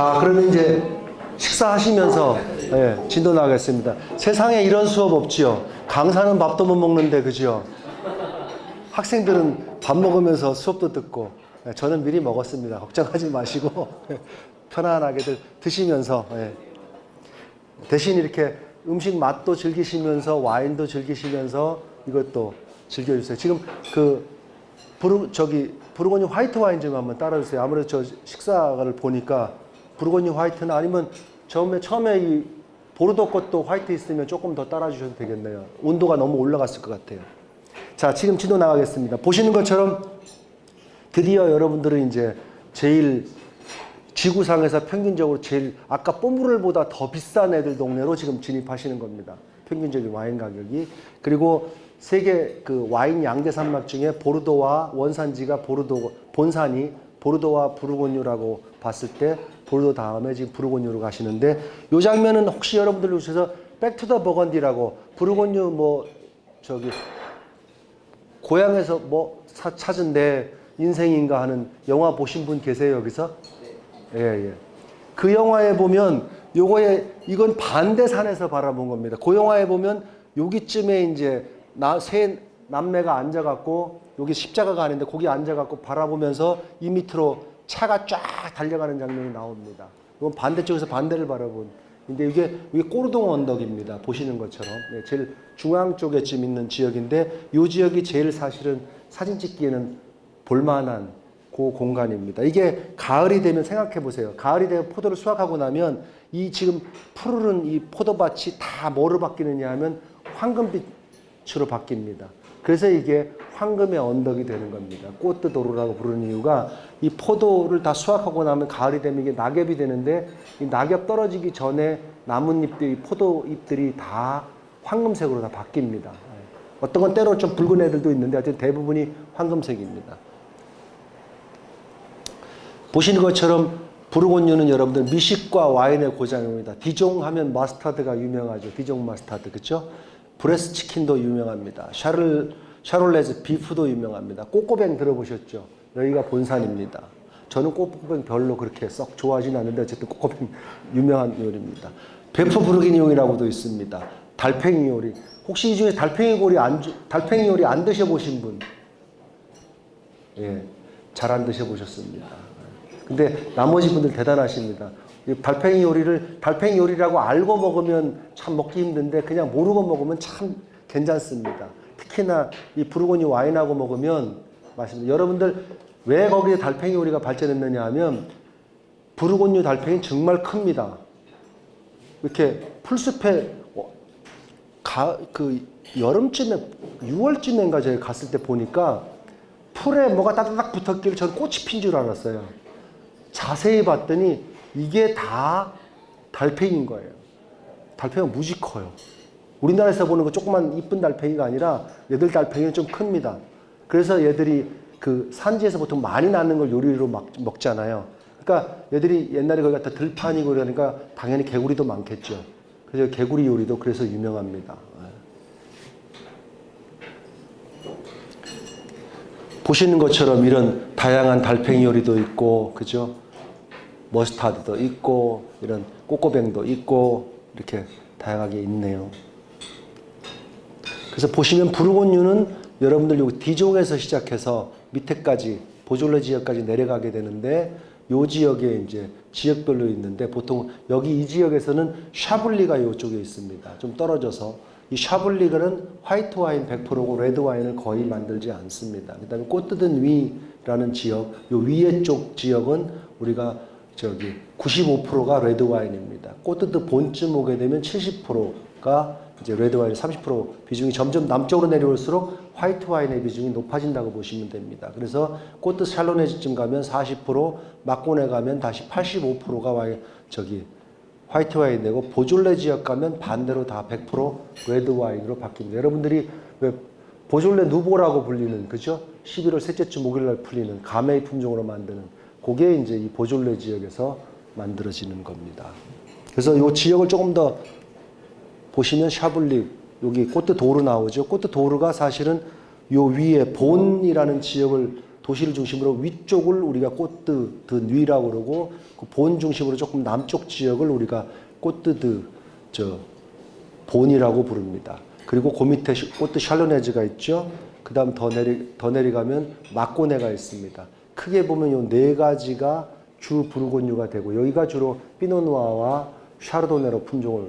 자, 그러면 이제 식사하시면서 예, 진도 나가겠습니다. 세상에 이런 수업 없지요. 강사는 밥도 못 먹는데 그죠? 학생들은 밥 먹으면서 수업도 듣고 예, 저는 미리 먹었습니다. 걱정하지 마시고 편안하게들 드시면서 예. 대신 이렇게 음식 맛도 즐기시면서 와인도 즐기시면서 이것도 즐겨주세요. 지금 그 부르 저기 부르고니 화이트 와인 좀 한번 따라주세요. 아무래도 저 식사를 보니까 부르고니 화이트나 아니면 처음에 처음에 이 보르도 것도 화이트 있으면 조금 더 따라주셔도 되겠네요. 온도가 너무 올라갔을 것 같아요. 자, 지금 지도 나가겠습니다. 보시는 것처럼 드디어 여러분들은 이제 제일 지구상에서 평균적으로 제일 아까 뽀무를보다 더 비싼 애들 동네로 지금 진입하시는 겁니다. 평균적인 와인 가격이. 그리고 세계 그 와인 양대 산맥 중에 보르도와 원산지가 보르도 본산이 보르도와 부르고뉴라고 봤을 때 보르도 다음에 지금 부르고뉴로 가시는데 이 장면은 혹시 여러분들 오셔서 Back to the Burgundy라고 부르고뉴 뭐 저기 고향에서 뭐 사- 찾은 내 인생인가 하는 영화 보신 분 계세요 여기서? 예, 예. 그 영화에 보면 요거에 이건 반대산에서 바라본 겁니다. 그 영화에 보면 여기쯤에 이제 나세 남매가 앉아갖고 여기 십자가가 아닌데 거기 앉아갖고 바라보면서 이 밑으로 차가 쫙 달려가는 장면이 나옵니다. 이건 반대쪽에서 반대를 바라본. 근데 이게 이게 꼬르동 언덕입니다. 보시는 것처럼 네, 제일 중앙 쪽에쯤 있는 지역인데 이 지역이 제일 사실은 사진 찍기에는 볼만한 그 공간입니다. 이게 가을이 되면 생각해 보세요. 가을이 되면 포도를 수확하고 나면 이 지금 푸르른 이 포도밭이 다 뭐로 바뀌느냐 하면 황금빛으로 바뀝니다. 그래서 이게 황금의 언덕이 되는 겁니다. 꽃드 도로라고 부르는 이유가 이 포도를 다 수확하고 나면 가을이 되면 이게 낙엽이 되는데 이 낙엽 떨어지기 전에 나뭇잎들이 포도잎들이 다 황금색으로 다 바뀝니다. 예. 어떤 건 때로 좀 붉은 애들도 있는데 하여튼 대부분이 황금색입니다. 보시는 것처럼 부르곤유는 여러분들 미식과 와인의 고장입니다. 디종 하면 마스타드가 유명하죠. 디종 마스타드 그렇죠? 브레스 치킨도 유명합니다. 샤를 Charolaise beef도 유명합니다. coq au vin 들어보셨죠? 여기가 본산입니다. 저는 coq au vin 별로 그렇게 썩 좋아하진 않는데 어쨌든 coq au vin 유명한 요리입니다. boeuf bourguignon이라고도 있습니다. 달팽이 요리. 혹시 이 중에 달팽이 요리 안 주- 달팽이 요리 안 드셔보신 분? 예, 잘 안 드셔보셨습니다. 근데 나머지 분들 대단하십니다. 이 달팽이 요리를 달팽이 요리라고 알고 먹으면 참 먹기 힘든데 그냥 모르고 먹으면 참 괜찮습니다. 특히나 이 부르고니 와인하고 먹으면 맛있습니다. 여러분들 왜 거기에 달팽이 요리가 발전했느냐 하면 부르고뉴 달팽이 정말 큽니다. 이렇게 풀숲에 어, 가, 그 여름쯤에 6월쯤인가 제가 갔을 때 보니까 풀에 뭐가 따다닥 붙었길래 전 꽃이 핀 줄 알았어요. 자세히 봤더니 이게 다 달팽이인 거예요. 달팽이가 무지 커요. 우리나라에서 보는 거 조그만 이쁜 달팽이가 아니라 얘들 달팽이는 좀 큽니다. 그래서 얘들이 그 산지에서 보통 많이 낳는 걸 요리로 막 먹잖아요. 그러니까 얘들이 옛날에 거기 갖다 들판이고 그러니까 당연히 개구리도 많겠죠. 그래서 개구리 요리도 그래서 유명합니다. 보시는 것처럼 이런 다양한 달팽이 요리도 있고, 그죠? 머스타드도 있고, 이런 coq au vin도 있고, 이렇게 다양하게 있네요. 그래서 보시면 부르고뉴는 여러분들 여기 디종에서 시작해서 밑에까지 보졸레 지역까지 내려가게 되는데 요 지역에 이제 지역별로 있는데 보통 여기 이 지역에서는 샤블리가 이쪽에 있습니다. 좀 떨어져서 이 샤블리가는 화이트 와인 100%고 레드 와인을 거의 만들지 않습니다. 그다음에 꼬뜨 드 뉘라는 지역, 요 위에 쪽 지역은 우리가 저기 95%가 레드 와인입니다. 꼬뜨 드 본쯤 오게 되면 70%가 이제 레드 와인 30% 비중이 점점 남쪽으로 내려올수록 화이트 와인의 비중이 높아진다고 보시면 됩니다. 그래서 꼬뜨 샬로네즈쯤 가면 40%, 마꼬네 가면 다시 85%가 와인 저기 화이트 와인 되고 보졸레 지역 가면 반대로 다 100% 레드 와인으로 바뀝니다. 여러분들이 왜 보졸레 누보라고 불리는 그죠? 11월 셋째 주 목요일 날 풀리는 가메이 품종으로 만드는 그게 이제 이 보졸레 지역에서 만들어지는 겁니다. 그래서 이 지역을 조금 더 보시면 샤블리 여기 꼬뜨 도르 나오죠. 꼬뜨 도르가 사실은 요 위에 본이라는 지역을 도시를 중심으로 위쪽을 우리가 꼬뜨 드 뉘라고 그러고 그 본 중심으로 조금 남쪽 지역을 우리가 꼬뜨 드 저 본이라고 부릅니다. 그리고 그 밑에 시- 꼬뜨 샬로네즈가 있죠. 그 다음 더 내리 더 내려가면 마꼬네가 있습니다. 크게 보면 요 네 가지가 주 부르곤유가 되고 여기가 주로 피노누아와 샤르도네로 품종을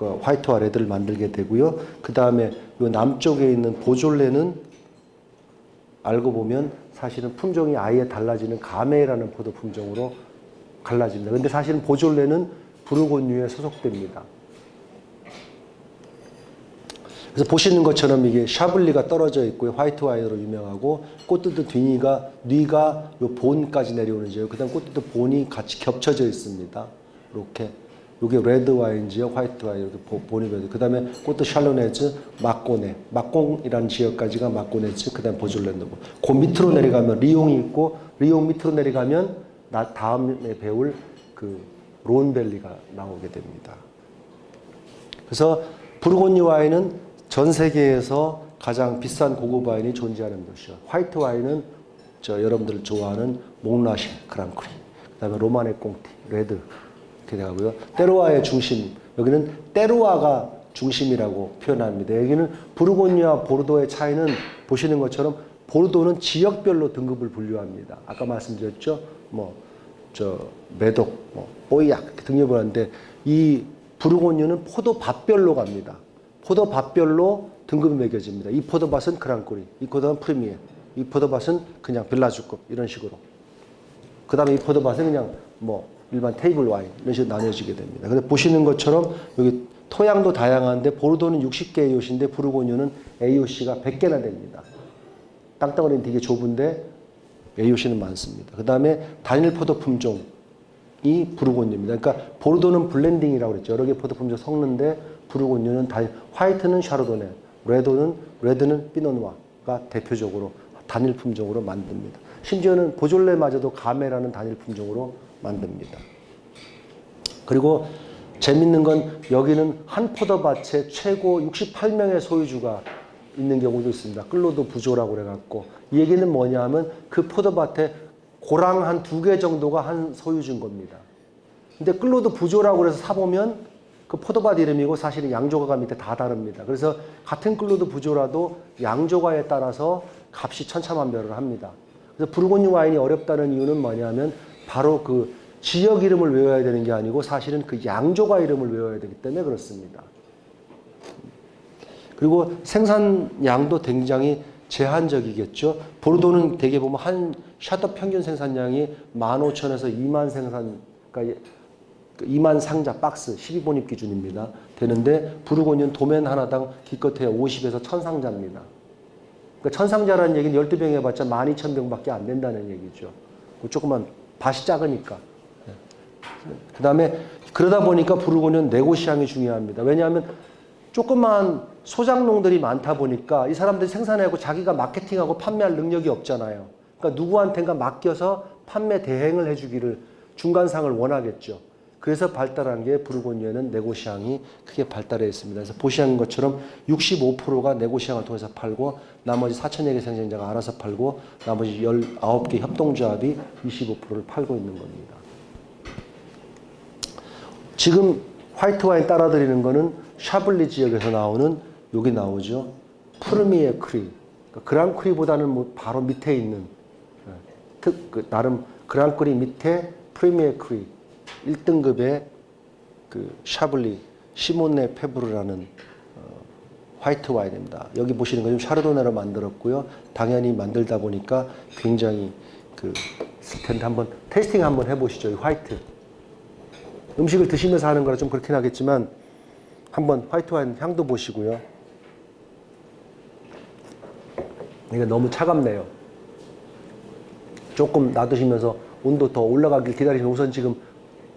그 화이트와 레드를 만들게 되고요. 그 다음에 요 남쪽에 있는 보졸레는 알고 보면 사실은 품종이 아예 달라지는 가메라는 포도 품종으로 갈라집니다. 근데 사실은 보졸레는 부르곤유에 소속됩니다. 그래서 보시는 것처럼 이게 샤블리가 떨어져 있고요. 화이트 와인으로 유명하고 꼬뜨 드 뉘니가 뉘가 요 본까지 내려오는 지역. 그다음 꼬뜨 드 본이 같이 겹쳐져 있습니다. 이렇게 요게 레드 와인 지역, 화이트 와인 이렇게 돼. 그다음에 꼬뜨 샬로네즈, 마꼬네, 마꽁이라는 지역까지가 마꼬네즈, 그다음 보졸레고. 그 밑으로 내려가면 리옹이 있고 리옹 밑으로 내려가면 나 다음에 배울 그 론밸리가 나오게 됩니다. 그래서 부르고뉴 와인은 전 세계에서 가장 비싼 고급 와인이 존재하는 곳이요. 화이트 와인은 저 여러분들 좋아하는 몽라셰 Grand Cru, 그다음에 로마네 꽁티, 레드 이렇게 되고요. terroir의 중심 여기는 terroir가 중심이라고 표현합니다. 여기는 부르고뉴와 보르도의 차이는 보시는 것처럼 보르도는 지역별로 등급을 분류합니다. 아까 말씀드렸죠. 뭐저 메독, 뭐 뽀이약 등급을 하는데 이 부르고뉴는 포도밭별로 갑니다. 포도밭별로 등급이 매겨집니다. 이 포도밭은 그랑꼬리, 이 포도밭은 프리미엄, 이 포도밭은 그냥 빌라주급 이런 식으로. 그 다음에 이 포도밭은 그냥 뭐 일반 테이블 와인 이런 식으로 나뉘어지게 됩니다. 근데 보시는 것처럼 여기 토양도 다양한데 보르도는 60개 AOC인데 부르고뉴는 AOC가 100개나 됩니다. 땅덩어리는 되게 좁은데 AOC는 많습니다. 그 다음에 단일 포도 품종이 부르고뉴입니다. 그러니까 보르도는 블렌딩이라고 그랬죠. 여러 개 포도 품종 섞는데 부르고뉴는 단일, 화이트는 샤르도네, 레도는 레드는 피노누아가 대표적으로 단일 품종으로 만듭니다. 심지어는 보졸레마저도 Gamay라는 단일 품종으로 만듭니다. 그리고 재밌는 건 여기는 한 포도밭에 최고 68명의 소유주가 있는 경우도 있습니다. 끌로도 부조라고 그래갖고 이 얘기는 뭐냐 하면 그 포도밭에 고랑 한 두 개 정도가 한 소유주인 겁니다. 근데 끌로도 부조라고 그래서 사보면 그 포도밭 이름이고 사실은 양조가가 밑에 다 다릅니다. 그래서 같은 끌로도 부조라도 양조가에 따라서 값이 천차만별을 합니다. 그래서 부르고뉴 와인이 어렵다는 이유는 뭐냐면 바로 그 지역 이름을 외워야 되는 게 아니고 사실은 그 양조가 이름을 외워야 되기 때문에 그렇습니다. 그리고 생산량도 굉장히 제한적이겠죠. 보르도는 대개 보면 한 샷업 평균 생산량이 15,000에서 2만 생산, 그러니까 2만 상자 박스 12본입 기준입니다. 되는데 부르고뉴는 도면 하나당 기껏해야 50에서 1000상자입니다. 그러니까 1000상자라는 얘기는 12병 해봤자 12,000병밖에 안 된다는 얘기죠. 그 조그만 밭이 작으니까. 그 다음에 그러다 보니까 부르고뉴는 네고시앙이 중요합니다. 왜냐하면 조그만 소장농들이 많다 보니까 이 사람들이 생산하고 자기가 마케팅하고 판매할 능력이 없잖아요. 그러니까 누구한텐가 맡겨서 판매 대행을 해주기를 중간상을 원하겠죠. 그래서 발달한 게 부르고뉴에는 네고시앙이 크게 발달해 있습니다. 그래서 보시는 것처럼 65%가 네고시앙을 통해서 팔고 나머지 4천여 개 생산자가 알아서 팔고 나머지 19개 협동조합이 25%를 팔고 있는 겁니다. 지금 화이트 와인 따라드리는 거는 샤블리 지역에서 나오는 여기 나오죠. premier cru. 그러니까 grand cru보다는 뭐 바로 밑에 있는 예, 특, 그 나름 grand cru 밑에 premier cru 1등급의 그 샤블리 시몬네 페브르라는 어, 화이트 와인입니다. 여기 보시는 건 Chardonnay로 만들었고요. 당연히 만들다 보니까 굉장히 그 텐데 한번 테이스팅 한번 해보시죠. 이 화이트. 음식을 드시면서 하는 거라 좀 그렇긴 하겠지만 한번 화이트 와인 향도 보시고요. 이게 너무 차갑네요. 조금 놔두시면서 온도 더 올라가길 기다리시면 우선 지금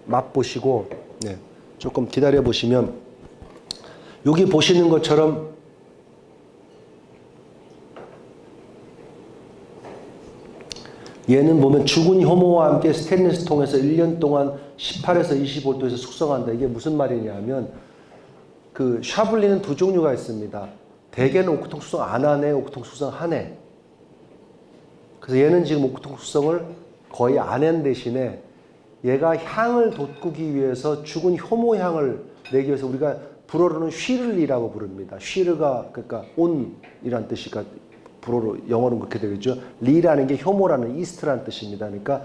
맛보시고 네, 조금 기다려 보시면 여기 보시는 것처럼 얘는 보면 죽은 효모와 함께 스테인리스 통에서 1년 동안 18에서 25도에서 숙성한다. 이게 무슨 말이냐면 그 샤블리는 두 종류가 있습니다. 대개는 오크통 숙성 안 하네, 오크통 숙성 하네. 그래서 얘는 지금 옥토 숙성을 거의 안 한 대신에 얘가 향을 돋구기 위해서 죽은 효모 향을 내기 위해서 우리가 불어로는 sur lie라고 부릅니다. sur가 그러니까 on이란 뜻이니까 불어로 영어로는 그렇게 되겠죠. lie라는 게 효모라는 이스트라는 뜻입니다. 그러니까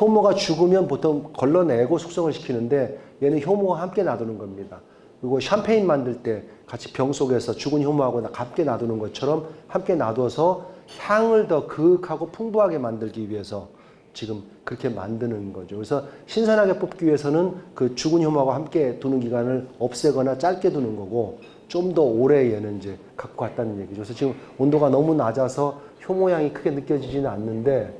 효모가 죽으면 보통 걸러내고 숙성을 시키는데 얘는 효모와 함께 놔두는 겁니다. 그리고 샴페인 만들 때 같이 병 속에서 죽은 효모하고 함께 놔두는 것처럼 함께 놔둬서 향을 더 그윽하고 풍부하게 만들기 위해서 지금 그렇게 만드는 거죠. 그래서 신선하게 뽑기 위해서는 그 죽은 효모하고 함께 두는 기간을 없애거나 짧게 두는 거고 좀 더 오래 얘는 이제 갖고 갔다는 얘기죠. 그래서 지금 온도가 너무 낮아서 효모 향이 크게 느껴지지는 않는데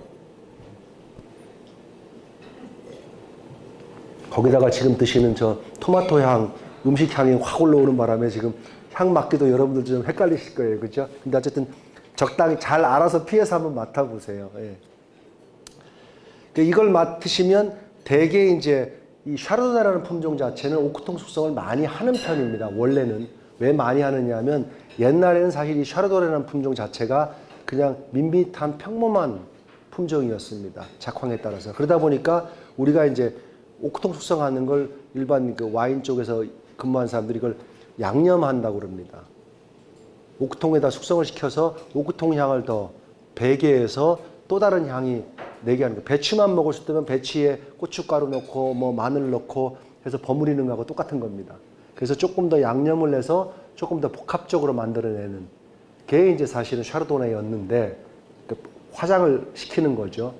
거기다가 지금 드시는 저 토마토 향, 음식 향이 확 올라오는 바람에 지금 향 맡기도 여러분들 좀 헷갈리실 거예요. 그죠? 근데 어쨌든 적당히 잘 알아서 피해서 한번 맡아보세요. 예. 그 이걸 맡으시면 대개 이제 이 샤르도네라는 품종 자체는 오크통 숙성을 많이 하는 편입니다. 원래는 왜 많이 하느냐면 옛날에는 사실 이 샤르도네라는 품종 자체가 그냥 밋밋한 평범한 품종이었습니다. 작황에 따라서 그러다 보니까 우리가 이제 오크통 숙성하는 걸 일반 그 와인 쪽에서 근무한 사람들이 이걸 양념한다고 그럽니다. 오크통에다 숙성을 시켜서 오크통 향을 더 배게 해서 또 다른 향이 내게 하는 거예요. 배추만 먹을 수 있다면 배추에 고춧가루 넣고 뭐 마늘 넣고 해서 버무리는 거하고 똑같은 겁니다. 그래서 조금 더 양념을 해서 조금 더 복합적으로 만들어내는 게 이제 사실은 샤르도네였는데 그 화장을 시키는 거죠.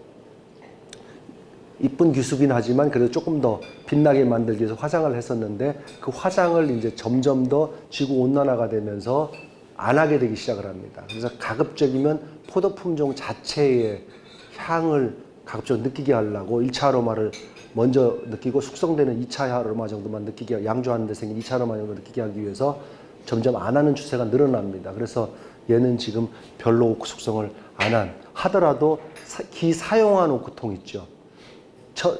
이쁜 기수긴 하지만 그래도 조금 더 빛나게 만들기 위해서 화장을 했었는데 그 화장을 이제 점점 더 지구 온난화가 되면서 안 하게 되기 시작을 합니다. 그래서 가급적이면 포도 품종 자체의 향을 가급적 느끼게 하려고 1차 아로마를 먼저 느끼고 숙성되는 2차 아로마 정도만 느끼게 양조하는 데 생긴 2차 아로마 정도 느끼게 하기 위해서 점점 안 하는 추세가 늘어납니다. 그래서 얘는 지금 별로 오크 숙성을 안 한 하더라도 사, 기사용한 오크통 있죠. 저,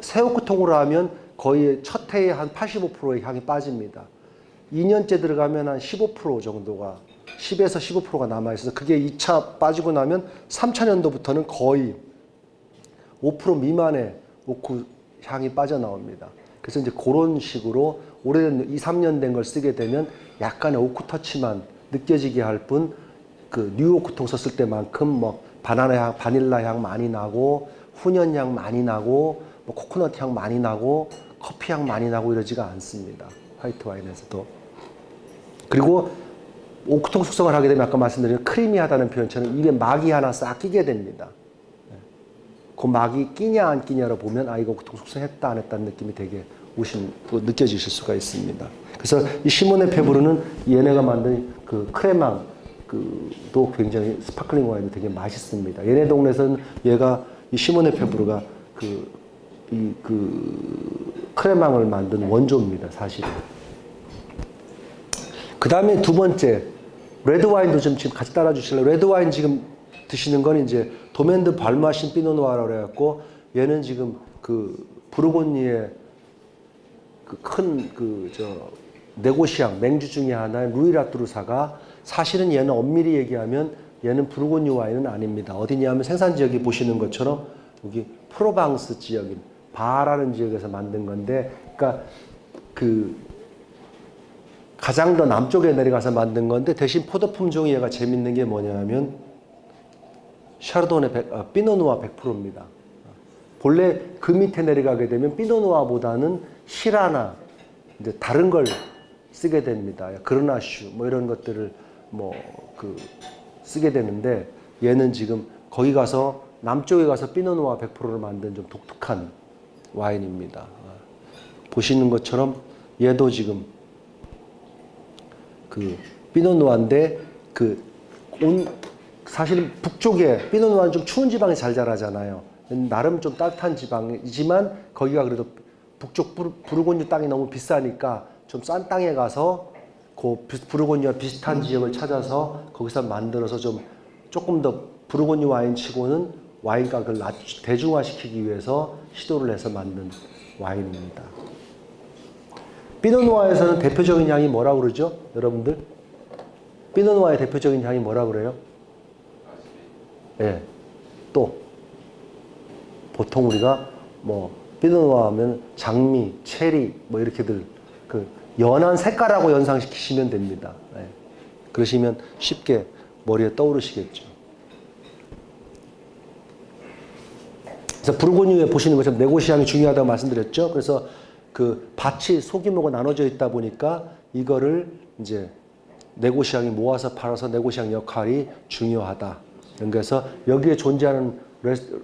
새 오크통으로 하면 거의 첫 해에 한 85%의 향이 빠집니다. 2년째 들어가면 한 15% 정도가 10에서 15%가 남아있어서 그게 2차 빠지고 나면 3차 년도부터는 거의 5% 미만의 오크 향이 빠져나옵니다. 그래서 이제 그런 식으로 오래된 2, 3년 된 걸 쓰게 되면 약간의 오크 터치만 느껴지게 할 뿐 그 뉴오크통 썼을 때만큼 뭐 바나나 향, 바닐라 향 많이 나고 훈연 향 많이 나고 뭐 코코넛 향 많이 나고 커피 향 많이 나고 이러지가 않습니다. 화이트 와인에서도. 그리고 오크통 숙성을 하게 되면 아까 말씀드린 creamy하다는 표현처럼 입에 막이 하나 싹 끼게 됩니다. 그 막이 끼냐 안 끼냐로 보면 아 이거 오크통 숙성했다 안 했다는 느낌이 되게 오신 느껴지실 수가 있습니다. 그래서 이 시몬네 페브르는 얘네가 만든 그 crémant 그도 굉장히 sparkling 와인도 되게 맛있습니다. 얘네 동네에서는 얘가 이 시몬네 페브르가 그 이 그 crémant을 만든 원조입니다, 사실은. 그 다음에 두 번째, 레드 와인도 좀 지금 같이 따라 주실래요? 레드 와인 지금 드시는 건 이제 도멘드 발마신 Pinot Noir라고 해갖고 얘는 지금 그 부르고뉴의 그 큰 그 저 négociant 맹주 중에 하나의 루이라뚜르사가 사실은 얘는 엄밀히 얘기하면 얘는 부르고니 와인은 아닙니다. 어디냐면 생산 지역이 보시는 것처럼 여기 프로방스 지역인 바라는 지역에서 만든 건데 그러니까 그 가장 더 남쪽에 내려가서 만든 건데 대신 포도 품종이 얘가 재밌는 게 뭐냐면 샤르도네 100, 아, 피노누아 100%입니다. 본래 그 밑에 내려가게 되면 피노누아보다는 시라나 이제 다른 걸 쓰게 됩니다. 그르나슈 뭐 이런 것들을 뭐 그 쓰게 되는데 얘는 지금 거기 가서 남쪽에 가서 피노누아 100%를 만든 좀 독특한 와인입니다. 보시는 것처럼 얘도 지금 그 피노누아인데 그 온 사실 북쪽에 피노누아는 좀 추운 지방에 잘 자라잖아요. 나름 좀 따뜻한 지방이지만 거기가 그래도 북쪽 부르고뉴 땅이 너무 비싸니까 좀 싼 땅에 가서 그 부르고뉴와 비슷한 지역을 찾아서 거기서 만들어서 좀 조금 더 부르고뉴 와인 치고는 와인 가격을 낮, 대중화시키기 위해서 시도를 해서 만든 와인입니다. 피노누아에서는 대표적인 향이 뭐라고 그러죠? 여러분들? 피노누아의 대표적인 향이 뭐라고 그래요? 예. 또 보통 우리가 뭐 피노누아 하면 장미, 체리 뭐 이렇게들 그 연한 색깔하고 연상시키시면 됩니다. 예. 그러시면 쉽게 머리에 떠오르시겠죠. 그래서 부르고뉴에 보시는 것처럼 네고시앙이 중요하다고 말씀드렸죠. 그래서 그 밭이 소규모가 나눠져 있다 보니까 이거를 이제 네고시앙이 모아서 팔아서 네고시앙 역할이 중요하다. 그래서 여기에 존재하는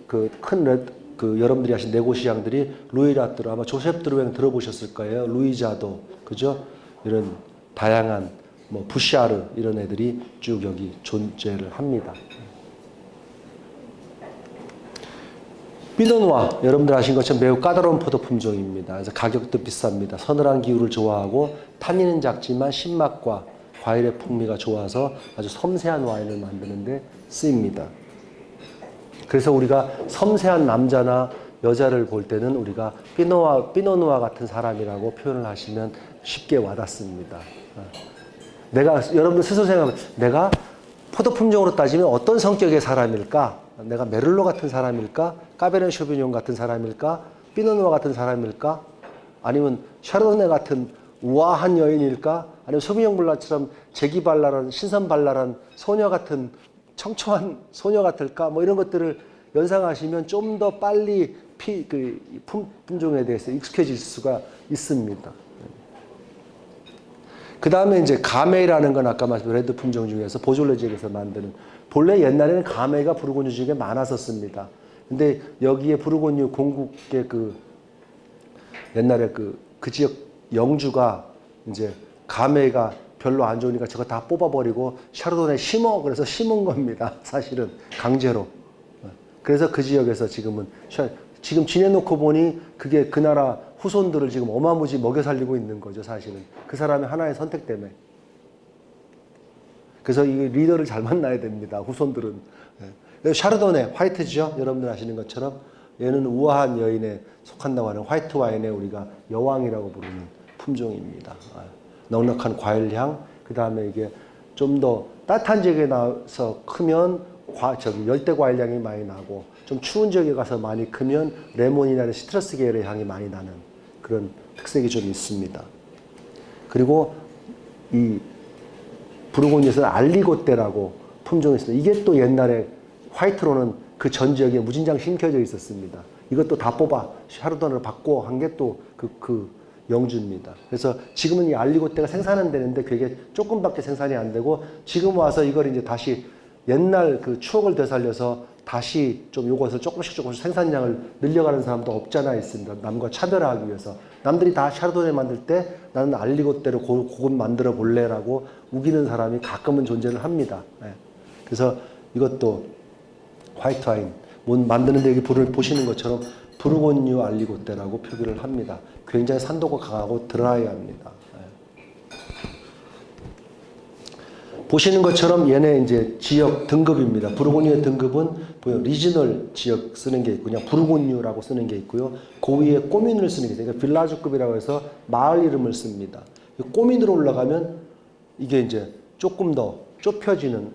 그큰 그 여러분들이 아신 네고시앙들이 루이라트로 아마 조셉 드루행 들어보셨을 거예요. 루이자도 그죠? 이런 다양한 뭐 부샤르 이런 애들이 쭉 여기 존재를 합니다. 피노누아 여러분들 아신 것처럼 매우 까다로운 포도 품종입니다. 그래서 가격도 비쌉니다. 서늘한 기후를 좋아하고 탄닌은 작지만 신맛과 과일의 풍미가 좋아서 아주 섬세한 와인을 만드는데 쓰입니다. 그래서 우리가 섬세한 남자나 여자를 볼 때는 우리가 피노와 피노누아 같은 사람이라고 표현을 하시면 쉽게 와닿습니다. 어. 내가 여러분들 스스로 생각하면 내가 포도 품종으로 따지면 어떤 성격의 사람일까? 내가 메를로 같은 사람일까? 까베르 쇼비뇽 같은 사람일까? 피노누아 같은 사람일까? 아니면 샤르도네 같은 우아한 여인일까? 아니면 소비뇽 블라처럼 재기발랄한 신선발랄한 소녀 같은 청초한 소녀 같을까? 뭐 이런 것들을 연상하시면 좀 더 빨리 피, 그 품, 품종에 대해서 익숙해질 수가 있습니다. 그 다음에 이제 가메이라는 건 아까 말씀드린 레드 품종 중에서 보졸레 지역에서 만드는 본래 옛날에는 가메이가 부르고뉴 지역에 많았었습니다. 근데 여기에 부르고뉴 공국의 그 옛날에 그, 그 지역 영주가 이제 가메이가 별로 안 좋으니까 저거 다 뽑아버리고 샤르도네 심어 그래서 심은 겁니다. 사실은 강제로. 그래서 그 지역에서 지금은 지금 지내놓고 보니 그게 그 나라 후손들을 지금 어마무지 먹여 살리고 있는 거죠, 사실은. 그 사람의 하나의 선택 때문에. 그래서 이 리더를 잘 만나야 됩니다, 후손들은. 네. 샤르도네, 화이트죠? 여러분들 아시는 것처럼. 얘는 우아한 여인에 속한다고 하는 화이트 와인에 우리가 여왕이라고 부르는 품종입니다. 아, 넉넉한 과일향, 그 다음에 이게 좀 더 따뜻한 지역에 나서 크면 과, 저기 열대 과일향이 많이 나고 좀 추운 지역에 가서 많이 크면 레몬이나 시트러스 계열의 향이 많이 나는 그런 특색이 좀 있습니다. 그리고 이 부르고니에서는 알리고떼라고 품종이 있습니다. 이게 또 옛날에 화이트로는 그 전 지역에 무진장 심겨져 있었습니다. 이것도 다 뽑아 샤르도네를 받고 한게 또 그, 그 영주입니다. 그래서 지금은 이 알리고떼가 생산은 되는데 그게 조금밖에 생산이 안 되고 지금 와서 이걸 이제 다시 옛날 그 추억을 되살려서 다시 좀 요것을 조금씩 조금씩 생산량을 늘려가는 사람도 없잖아 있습니다. 남과 차별화하기 위해서. 남들이 다 샤르도네 만들 때 나는 알리고떼로 그것 만들어 볼래라고 우기는 사람이 가끔은 존재를 합니다. 네. 그래서 이것도 화이트 와인 만드는데 여기 불을 보시는 것처럼 Bourgogne Aligoté라고 표기를 합니다. 굉장히 산도가 강하고 드라이합니다. 보시는 것처럼 얘네 이제 지역 등급입니다. 부르고뉴의 등급은 regional 지역 쓰는 게 있고 그냥 부르고뉴라고 쓰는 게 있고요. 그 위에 commune을 쓰는 게 있어요. 그러니까 village급이라고 해서 마을 이름을 씁니다. 꼬민으로 올라가면 이게 이제 조금 더 좁혀지는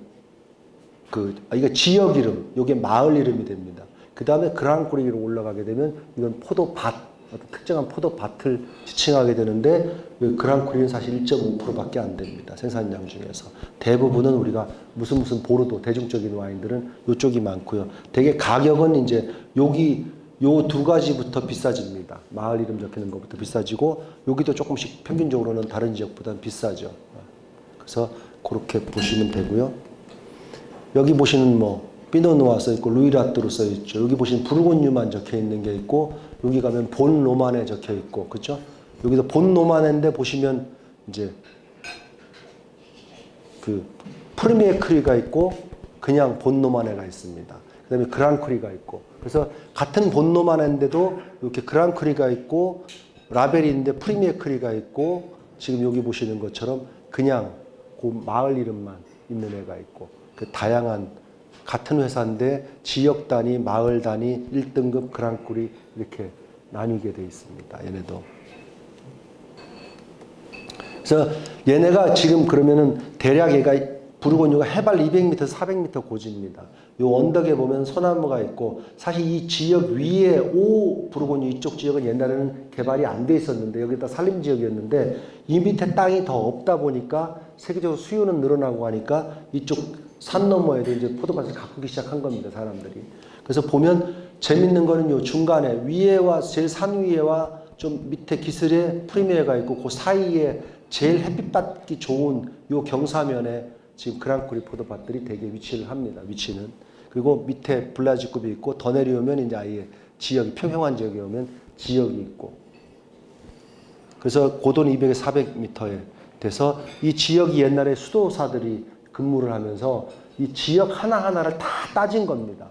그 아, 이게 지역 이름, 이게 마을 이름이 됩니다. 그 다음에 그랑크리로 올라가게 되면 이건 포도밭 어떤 특정한 포도밭을 지칭하게 되는데 그랑크리는 사실 1.5%밖에 안 됩니다. 생산량 중에서. 대부분은 우리가 무슨 무슨 보르도 대중적인 와인들은 이쪽이 많고요. 되게 가격은 이제 여기 요 두 가지부터 비싸집니다. 마을 이름 적히는 것부터 비싸지고 여기도 조금씩 평균적으로는 다른 지역보다 비싸죠. 그래서 그렇게 보시면 되고요. 여기 보시는 뭐 피노누아 써 있고 루이라뚜로 써 있죠. 여기 보시면 부르곤유만 적혀 있는 게 있고 여기 가면 본 로만에 적혀 있고 그렇죠? 여기서 본 로만인데 보시면 이제 그 프리미에 크리가 있고 그냥 본 로만에가 있습니다. 그 다음에 그랑크리가 있고 그래서 같은 본 로만인데도 이렇게 그랑크리가 있고 라벨인데 프리미에 크리가 있고 지금 여기 보시는 것처럼 그냥 그 마을 이름만 있는 애가 있고 그 다양한 같은 회사인데 지역 단위, 마을 단위, 1등급 그랑크리 이렇게 나뉘게 돼 있습니다. 얘네도. 그래서 얘네가 지금 그러면은 대략 얘가 부르고뉴가 해발 200m, 400m 고지입니다. 요 언덕에 보면 소나무가 있고 사실 이 지역 위에 오 부르고뉴 이쪽 지역은 옛날에는 개발이 안 돼 있었는데 여기다 산림 지역이었는데 이 밑에 땅이 더 없다 보니까 세계적으로 수요는 늘어나고 하니까 이쪽 산 너머에도 이제 포도밭을 가꾸기 시작한 겁니다 사람들이. 그래서 보면 재밌는 거는 요 중간에 위에와 제일 산 위에와 좀 밑에 기슬에 프리미어가 있고 그 사이에 제일 햇빛 받기 좋은 요 경사면에 지금 그랑크리 포도밭들이 되게 위치를 합니다. 위치는. 그리고 밑에 블라지급이 있고 더 내려오면 이제 아예 지역이 평평한 지역에 오면 지역이 있고. 그래서 고도 200에 400m에 돼서 이 지역이 옛날에 수도사들이 근무를 하면서 이 지역 하나하나를 다 따진 겁니다.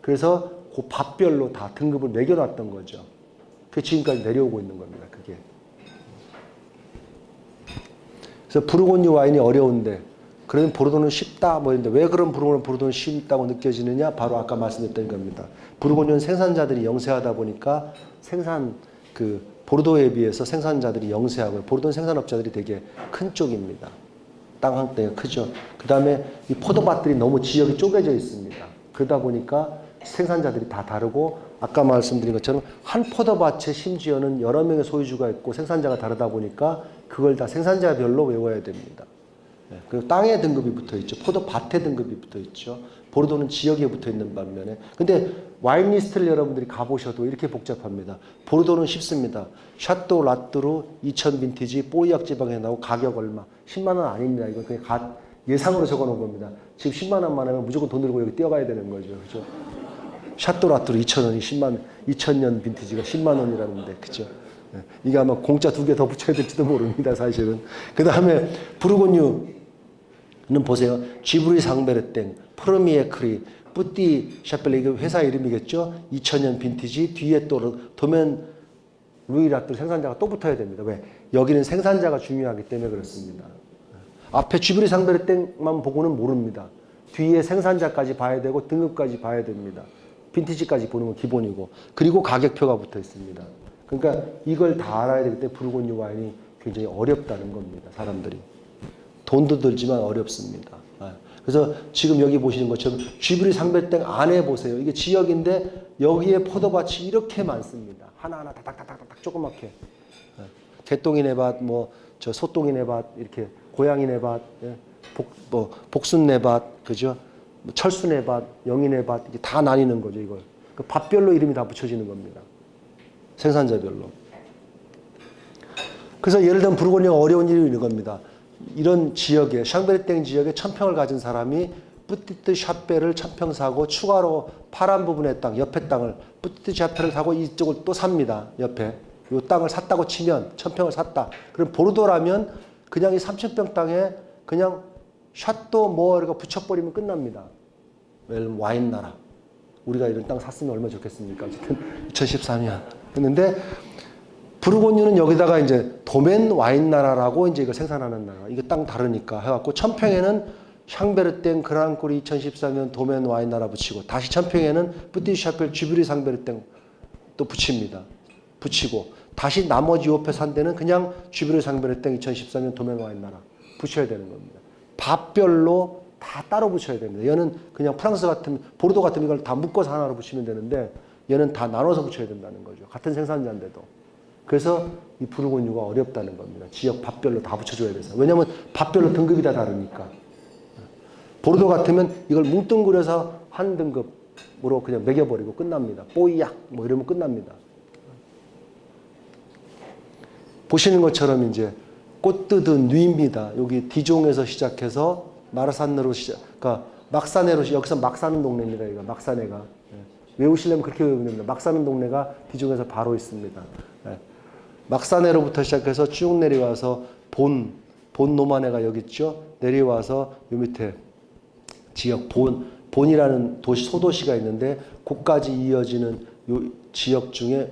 그래서 그 밥별로 다 등급을 매겨놨던 거죠. 그 지금까지 내려오고 있는 겁니다. 그게. 그래서 부르고뉴 와인이 어려운데 그러면 보르도는 쉽다 뭐 이런데 왜 그런 부르고뉴 보르도는 쉽다고 느껴지느냐 바로 아까 말씀드렸던 겁니다. 부르고뉴는 생산자들이 영세하다 보니까 생산 그 보르도에 비해서 생산자들이 영세하고 보르도는 생산업자들이 되게 큰 쪽입니다. 땅 한대가 크죠. 그 다음에 이 포도밭들이 너무 지역이 쪼개져 있습니다. 그러다 보니까 생산자들이 다 다르고 아까 말씀드린 것처럼 한 포도밭에 심지어는 여러 명의 소유주가 있고 생산자가 다르다 보니까 그걸 다 생산자별로 외워야 됩니다. 예, 그리고 땅의 등급이 붙어 있죠. 포도밭의 등급이 붙어 있죠. 보르도는 지역에 붙어 있는 반면에. 근데 와인 리스트를 여러분들이 가보셔도 이렇게 복잡합니다. 보르도는 쉽습니다. 샤또 라뚜르 2000 빈티지 뽀이약 지방에 나오고 가격 얼마. 10만 원 아닙니다. 이건 그냥 가, 예상으로 적어 놓은 겁니다. 지금 10만 원만 하면 무조건 돈 들고 여기 뛰어가야 되는 거죠. 그죠? 샤또 라뚜르 2,000원이 10만 2000년 빈티지가 10만 원이라는데 그죠? 예, 이게 아마 공 자 두 개 더 붙여야 될지도 모릅니다, 사실은. 그 다음에 부르고뉴는 보세요. 지브리 상베르땡, 프로미에크리, 뿌띠 샤펠레 이게 회사 이름이겠죠? 2000년 빈티지 뒤에 또 도면 루이라뚜 생산자가 또 붙어야 됩니다. 왜? 여기는 생산자가 중요하기 때문에 그렇습니다. 앞에 지브리 상베르땡만 보고는 모릅니다. 뒤에 생산자까지 봐야 되고 등급까지 봐야 됩니다. 빈티지까지 보는 건 기본이고 그리고 가격표가 붙어 있습니다. 그러니까 이걸 다 알아야 되기 때문에 부르고뉴 와인이 굉장히 어렵다는 겁니다. 사람들이. 돈도 들지만 어렵습니다. 아, 그래서 지금 여기 보시는 것처럼 쥐브리 상배땡 안에 보세요. 이게 지역인데 여기에 포도밭이 이렇게 많습니다. 하나하나 다닥다닥다닥 조그맣게. 아, 개똥이네 밭, 뭐, 저 소똥이네 밭, 이렇게 고양이네 밭, 예, 복, 뭐, 복순네 밭, 그죠? 뭐 철수네 밭, 영인네 밭, 이게 다 나뉘는 거죠, 이걸. 그 밭별로 이름이 다 붙여지는 겁니다. 생산자별로. 그래서 예를 들면 부르고뉴가 어려운 일이 이런 겁니다. 이런 지역에 샹베르땡 지역에 천평을 가진 사람이 뿌티트 샤페를 천평 사고 추가로 파란 부분의 땅 옆에 땅을 뿌티트 샤페를 사고 이쪽을 또 삽니다. 옆에 이 땅을 샀다고 치면 천평을 샀다. 그럼 보르도라면 그냥 이 3천평 땅에 그냥 샷도 뭐 이렇게 붙여버리면 끝납니다. 예를 와인 나라. 우리가 이런 땅 샀으면 얼마나 좋겠습니까? 어쨌든 2013년 했는데 부르고뉴는 여기다가 이제 도멘 와인 나라라고 이제 이걸 생산하는 나라. 이거 땅 다르니까 해갖고 천평에는 샹베르땡 그랑코리 2014년 도멘 와인 나라 붙이고 다시 천평에는 뿌티샤펠 주브리 상베르땡 또 붙입니다. 붙이고 다시 나머지 옆에 산 데는 그냥 주브리 상베르땡 2014년 도멘 와인 나라 붙여야 되는 겁니다. 밥별로 다 따로 붙여야 됩니다. 얘는 그냥 프랑스 같은 보르도 같은 이걸 다 묶어서 하나로 붙이면 되는데 얘는 다 나눠서 붙여야 된다는 거죠. 같은 생산자인데도. 그래서 이 부르고뉴가 어렵다는 겁니다. 지역 밥별로 다 붙여줘야 돼서. 왜냐하면 밥별로 등급이 다 다르니까. 보르도 같으면 이걸 뭉뚱그려서 한 등급으로 그냥 매겨버리고 끝납니다. 뽀이약 뭐 이러면 끝납니다. 보시는 것처럼 이제 꽃뜨든 누입니다. 여기 디종에서 시작해서 마르산으로 시작, 그러니까 막사네로 여기서 막 사는 동네입니다. 여기가 막사네가 예. 외우시려면 그렇게 외우면 됩니다. 막 사는 동네가 디종에서 바로 있습니다. 예. 막사네로부터 시작해서 쭉 내려와서 본, 본 노마네가 여기 있죠. 내려와서 요 밑에 지역 본, 본이라는 도시, 소도시가 있는데 곳까지 이어지는 요 지역 중에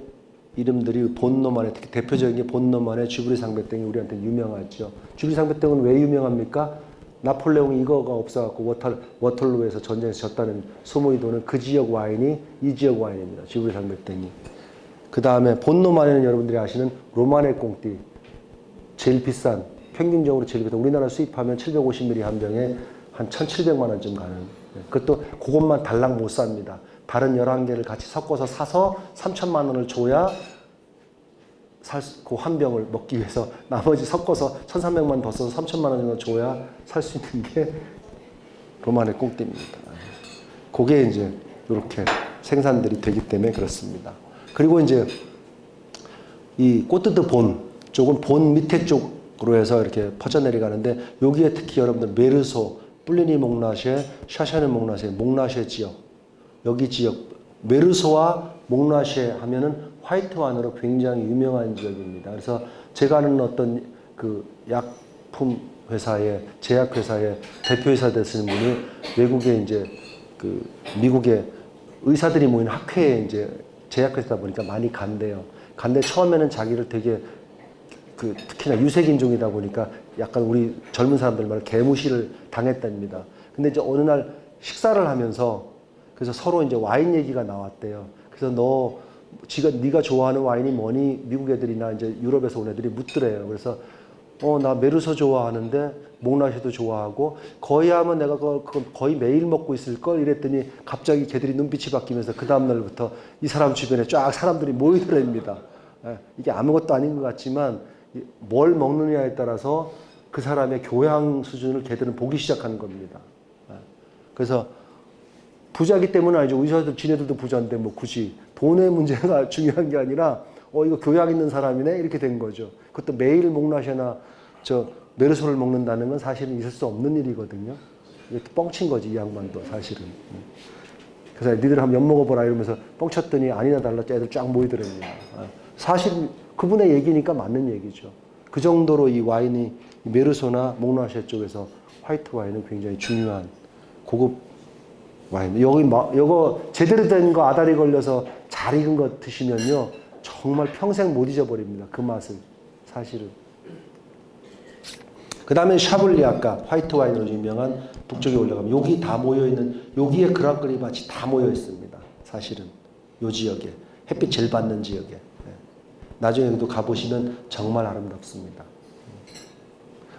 이름들이 본노만의 특히 대표적인 게 본노만의 주브리 상배땡이 우리한테 유명하죠. 주브리 상배땡은 왜 유명합니까? 나폴레옹이 이거가 없어갖고 워털, 워털루에서 전쟁에서 졌다는 소문이 도는 그 지역 와인이 이 지역 와인입니다. 주브리 상배땡이. 그 다음에 본노만에는 여러분들이 아시는 로마네 꽁띠 제일 비싼 평균적으로 제일부터 우리나라 수입하면 750ml 한 병에 한 1,700만 원쯤 가는. 예, 그것도 그것만 달랑 못 삽니다. 다른 11개를 같이 섞어서 사서 3천만 원을 줘야 살그한 병을 먹기 위해서 나머지 섞어서 1,300만 더 써서 3천만 원 정도 줘야 살 수 있는 게 로만의 꽁띠입니다. 그게 이제 이렇게 생산들이 되기 때문에 그렇습니다. 그리고 이제 이 꽃뜨드 본 쪽은 본 밑에 쪽으로 해서 이렇게 퍼져 내려가는데 여기에 특히 여러분들 메르소, 플리니 목라쉐, 샤샤르 목라쉐, 목라쉐 지역 여기 지역 메르소와 목라쉐 하면은 화이트 와인으로 굉장히 유명한 지역입니다. 그래서 제가 아는 어떤 그 약품 회사의 제약 회사의 대표이사 되시는 분이 외국에 이제 그 미국의 의사들이 모인 학회에 이제 제약회사다 보니까 많이 간대요. 간데 처음에는 자기를 되게 그 특히나 유색인종이다 보니까 약간 우리 젊은 사람들 말 개무시를 당했답니다. 근데 이제 어느 날 식사를 하면서 그래서 서로 이제 와인 얘기가 나왔대요. 그래서 너 지가 네가 좋아하는 와인이 뭐니 미국 애들이나 이제 유럽에서 온 애들이 묻더래요. 그래서 어 나 메르소 좋아하는데 목라시도 좋아하고 거의 하면 내가 그거 거의 매일 먹고 있을 걸 이랬더니 갑자기 걔들이 눈빛이 바뀌면서 그 다음 날부터 이 사람 주변에 쫙 사람들이 모이더랍니다. 예, 이게 아무것도 아닌 것 같지만 이- 뭘 먹느냐에 따라서 그 사람의 교양 수준을 걔들은 보기 시작하는 겁니다. 예. 그래서 부자기 때문은 아니죠. 의사들 지네들도 부자인데 뭐 굳이 돈의 문제가 중요한 게 아니라 어 이거 교양 있는 사람이네 이렇게 된 거죠. 그것도 매일 목라셔나 저 메르소를 먹는다는 건 사실은 있을 수 없는 일이거든요. 이게 뻥친 거지 이 양반도 사실은. 음. 그래서 니들 한번 엿 먹어보라 이러면서 뻥쳤더니 아니나 달라 애들 쫙 모이더랍니다. 아, 사실 그분의 얘기니까 맞는 얘기죠. 그 정도로 이 와인이 이 메르소나 목라셔 쪽에서 화이트 와인은 굉장히 중요한 고급 와인. 여기 마, 요거 제대로 된 거 아다리 걸려서 잘 익은 거 드시면요. 정말 평생 못 잊어버립니다. 그 맛을. 사실은. 그 다음에 샤블리 아까 화이트 와인으로 유명한 북쪽에 올라가면 여기 다 모여있는 여기에 그랑크리 밭이 다 모여있습니다. 사실은. 요 지역에. 햇빛 제일 받는 지역에. 네. 나중에 여기도 가보시면 정말 아름답습니다.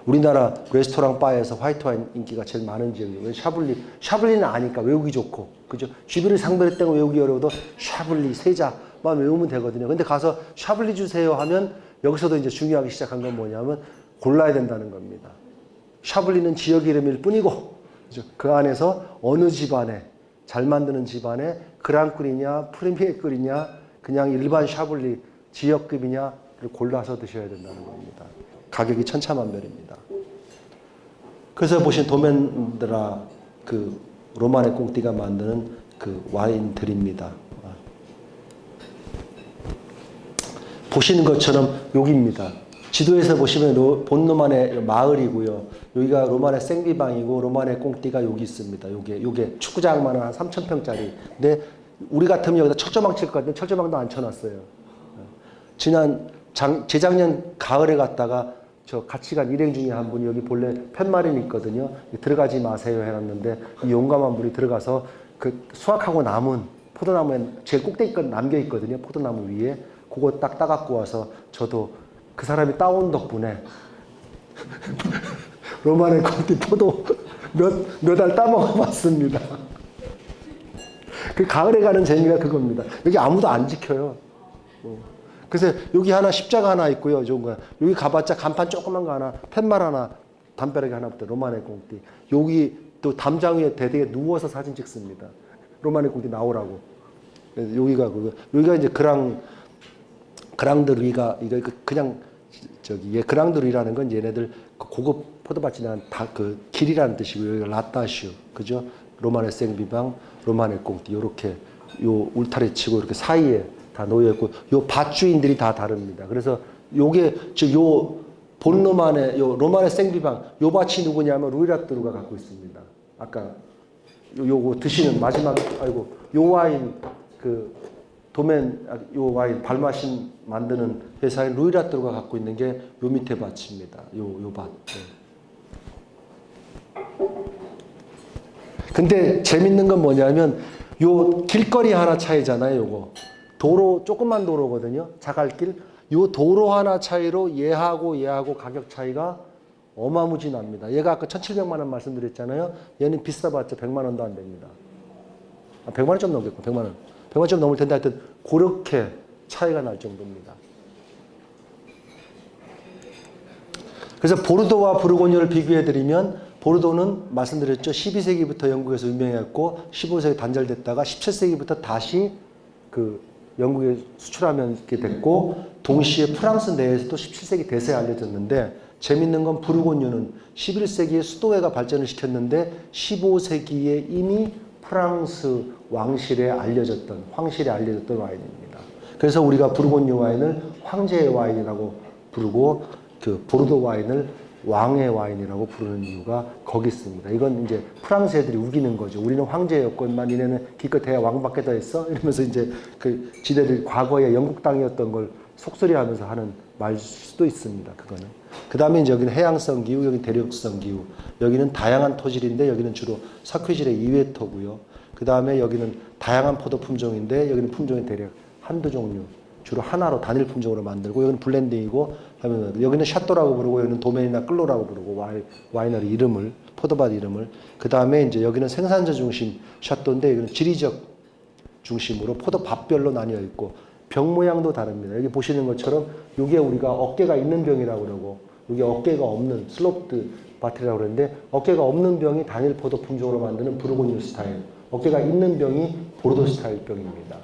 우리나라 레스토랑 바에서 화이트 와인 인기가 제일 많은 지역이에요. 왜 샤블리, 샤블리는 아니까 외우기 좋고, 그죠? 쥬브레 샹베르땡하고 외우기 어려워도 샤블리, 세 자만 외우면 되거든요. 근데 가서 샤블리 주세요 하면 여기서도 이제 중요하기 시작한 건 뭐냐면 골라야 된다는 겁니다. 샤블리는 지역 이름일 뿐이고? 그 안에서 어느 집안에, 잘 만드는 집안에 그랑끓이냐, 프리미에 끓이냐, 그냥 일반 샤블리 지역급이냐를 골라서 드셔야 된다는 겁니다. 가격이 천차만별입니다. 그래서 보신 도멘드라 그 로마네 꽁띠가 만드는 그 와인들입니다. 보시는 것처럼 여기입니다. 지도에서 보시면 로- 본 로만의 마을이고요. 여기가 로마네 생비방이고 로마네 꽁띠가 여기 있습니다. 요게 요게 축구장만은 한 3,000평짜리. 근데 우리 같으면 여기다 철조망 칠 것 같은데 철조망도 안 쳐놨어요. 지난 장, 재작년 가을에 갔다가 저 같이 간 일행 중에 한 분이 여기 본래 팻마린 있거든요. 들어가지 마세요 해놨는데 이 용감한 분이 들어가서 그 수확하고 남은 포도나무에 제일 꼭대기까지 남겨 있거든요. 포도나무 위에 그거 딱 따갖고 와서 저도 그 사람이 따온 덕분에 로마네 콘티 포도 몇몇 알 따먹어 봤습니다. 그 가을에 가는 재미가 그겁니다. 여기 아무도 안 지켜요. 어. 그래서 여기 하나 십자가 하나 있고요. 좋은 거야. 여기 가봤자 간판 조그만 거 하나, 팻말 하나, 담벼락에 하나부터 로마네 공띠. 여기 또 담장 위에 대대에 누워서 사진 찍습니다. 로마네 공띠 나오라고. 여기가 그거. 여기가 이제 그랑 그랑드리가 이거 그- 그냥 저기 얘 그랑드리라는 건 얘네들 그 고급 포도밭이나 다그 길이라는 뜻이고 여기가 라따슈 그죠? 로마네 생비방, 로마네 꽁띠 요렇게 요 울타리 치고 이렇게 사이에 다 놓여 있고 요 밭주인들이 다 다릅니다. 그래서 요게 저요 본로만의 요 로마네 생비방 요 밭이 누구냐면 루이라뚜루가 갖고 있습니다. 아까 요, 요거 드시는 마지막 아이고 요 와인 그 도멘 아, 요 와인 발마신 만드는 회사인 루이라뚜루가 갖고 있는 게 요 밑에 밭입니다. 요 요 밭. 네. 근데 재밌는 건 뭐냐면 요 길거리 하나 차이잖아요, 요거. 도로 조그만 도로거든요. 자갈길. 요 도로 하나 차이로 얘하고 얘하고 가격 차이가 어마무지 납니다. 얘가 아까 1,700만 원 말씀드렸잖아요. 얘는 비싸봤자 100만 원도 안 됩니다. 아, 100만 원 좀 넘겠고 100만 원. 100만 원좀 넘을 텐데 하여튼 그렇게 차이가 날 정도입니다. 그래서 보르도와 부르고뉴를 비교해 드리면 보르도는 말씀드렸죠. 12세기부터 영국에서 유명했고 15세기 단절됐다가 17세기부터 다시 그 영국에 수출하게 됐고 동시에 프랑스 내에서도 17세기 대세에 알려졌는데 재밌는 건 부르고뉴는 11세기에 수도회가 발전을 시켰는데 15세기에 이미 프랑스 왕실에 알려졌던 황실에 알려졌던 와인입니다. 그래서 우리가 부르고뉴 와인을 황제의 와인이라고 부르고 그 보르도 와인을 왕의 와인이라고 부르는 이유가 거기 있습니다. 이건 이제 프랑스 애들이 우기는 거죠. 우리는 황제였건만 니네는 기껏해야 왕밖에다 했어? 이러면서 이제 그 지네들 과거에 영국 땅이었던 걸 속소리하면서 하는 말 수도 있습니다. 그거는. 그 다음에 여기는 해양성 기후, 여기는 대륙성 기후. 여기는 다양한 토질인데 여기는 주로 석회질의 이회토고요. 그 다음에 여기는 다양한 포도 품종인데 여기는 품종이 대략 한두 종류. 주로 하나로 단일 품종으로 만들고 여기는 블렌딩이고 여기는 château라고 부르고 여기는 domaine이나 clos라고 부르고 와인, 와이너리 이름을 포도밭 이름을 그 다음에 이제 여기는 생산자 중심 château인데 여기는 지리적 중심으로 포도밭별로 나뉘어 있고 병 모양도 다릅니다. 여기 보시는 것처럼 이게 우리가 어깨가 있는 병이라고 그러고 이게 어깨가 없는 sloped bottle이라고 그러는데 어깨가 없는 병이 단일 포도 품종으로 만드는 부르고뉴 스타일 어깨가 있는 병이 보르도 스타일 병입니다.